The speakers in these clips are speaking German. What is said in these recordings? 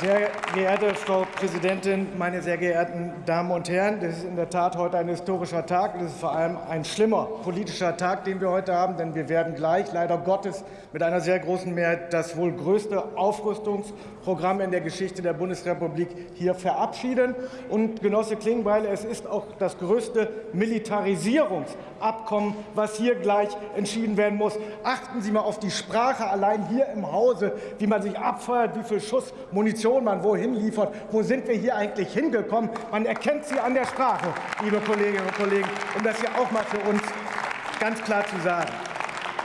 Sehr geehrte Frau Präsidentin, meine sehr geehrten Damen und Herren! Das ist in der Tat heute ein historischer Tag. Das ist vor allem ein schlimmer politischer Tag, den wir heute haben, denn wir werden gleich leider Gottes mit einer sehr großen Mehrheit das wohl größte Aufrüstungsprogramm in der Geschichte der Bundesrepublik hier verabschieden. Und Genosse Klingbeil, es ist auch das größte Militarisierungsabkommen, was hier gleich entschieden werden muss. Achten Sie mal auf die Sprache allein hier im Hause, wie man sich abfeuert, wie viel Schuss Munition Munition man wohin liefert. Wo sind wir hier eigentlich hingekommen? Man erkennt sie an der Sprache, liebe Kolleginnen und Kollegen, um das hier auch mal für uns ganz klar zu sagen.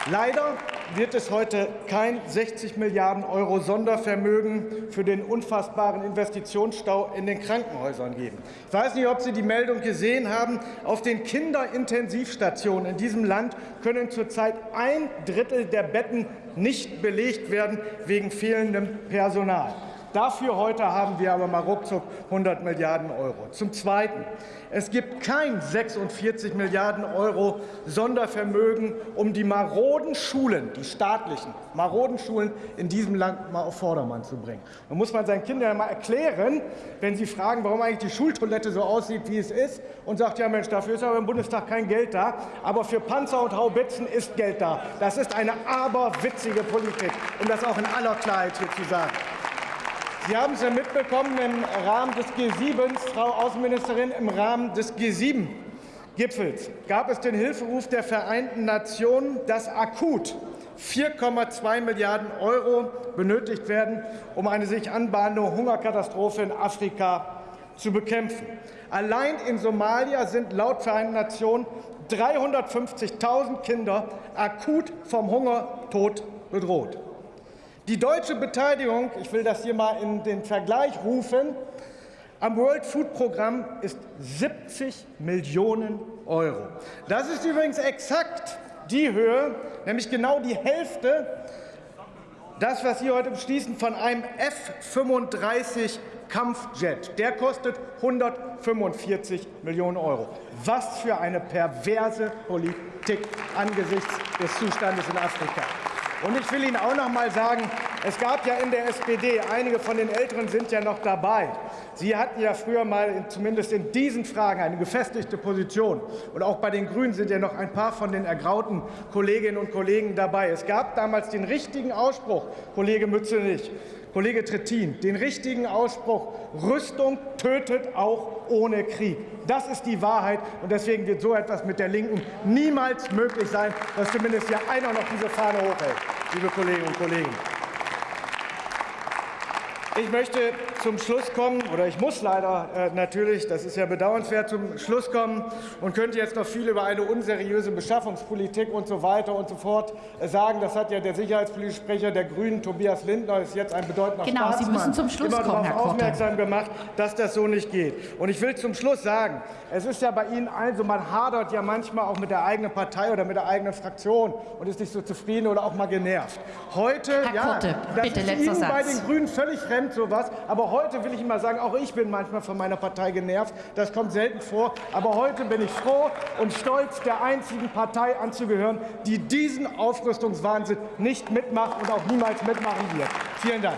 Leider wird es heute kein 60 Milliarden Euro Sondervermögen für den unfassbaren Investitionsstau in den Krankenhäusern geben. Ich weiß nicht, ob Sie die Meldung gesehen haben. Auf den Kinderintensivstationen in diesem Land können zurzeit ein Drittel der Betten nicht belegt werden wegen fehlendem Personal. Dafür heute haben wir aber mal ruckzuck 100 Milliarden Euro. Zum Zweiten. Es gibt kein 46 Milliarden Euro Sondervermögen, um die maroden Schulen, die staatlichen maroden Schulen in diesem Land mal auf Vordermann zu bringen. Da muss man seinen Kindern mal erklären, wenn sie fragen, warum eigentlich die Schultoilette so aussieht, wie es ist, und sagt, ja Mensch, dafür ist aber im Bundestag kein Geld da, aber für Panzer und Haubitzen ist Geld da. Das ist eine aberwitzige Politik, um das auch in aller Klarheit hier zu sagen. Sie haben es ja mitbekommen im Rahmen des G7, Frau Außenministerin, im Rahmen des G7-Gipfels gab es den Hilferuf der Vereinten Nationen, dass akut 4,2 Milliarden Euro benötigt werden, um eine sich anbahnende Hungerkatastrophe in Afrika zu bekämpfen. Allein in Somalia sind laut Vereinten Nationen 350.000 Kinder akut vom Hungertod bedroht. Die deutsche Beteiligung, ich will das hier mal in den Vergleich rufen, am World Food Programm ist 70 Millionen Euro. Das ist übrigens exakt die Höhe, nämlich genau die Hälfte, das, was Sie heute beschließen, von einem F-35 Kampfjet. Der kostet 145 Millionen Euro. Was für eine perverse Politik angesichts des Zustandes in Afrika. Und ich will Ihnen auch noch mal sagen, es gab ja in der SPD, einige von den Älteren sind ja noch dabei. Sie hatten ja früher mal zumindest in diesen Fragen eine gefestigte Position. Und auch bei den Grünen sind ja noch ein paar von den ergrauten Kolleginnen und Kollegen dabei. Es gab damals den richtigen Ausspruch, Kollege Mützenich, Kollege Trittin, den richtigen Ausspruch, Rüstung tötet auch ohne Krieg. Das ist die Wahrheit, und deswegen wird so etwas mit der Linken niemals möglich sein, dass zumindest hier einer noch diese Fahne hochhält, liebe Kolleginnen und Kollegen. Ich möchte zum Schluss kommen, oder ich muss leider äh, natürlich, das ist ja bedauernswert, zum Schluss kommen und könnte jetzt noch viel über eine unseriöse Beschaffungspolitik und so weiter und so fort äh, sagen. Das hat ja der sicherheitspolitische Sprecher der Grünen, Tobias Lindner, ist jetzt ein bedeutender genau, Staatsmann, Sie müssen zum Schluss immer kommen, darauf aufmerksam gemacht, dass das so nicht geht. Und ich will zum Schluss sagen, es ist ja bei Ihnen also, man hadert ja manchmal auch mit der eigenen Partei oder mit der eigenen Fraktion und ist nicht so zufrieden oder auch mal genervt. Heute, Herr ja, Korte, das bitte, ist Ihnen Satz. bei den Grünen völlig fremd fremd sowas. Aber heute will ich Ihnen mal sagen, auch ich bin manchmal von meiner Partei genervt. Das kommt selten vor. Aber heute bin ich froh und stolz, der einzigen Partei anzugehören, die diesen Aufrüstungswahnsinn nicht mitmacht und auch niemals mitmachen wird. Vielen Dank.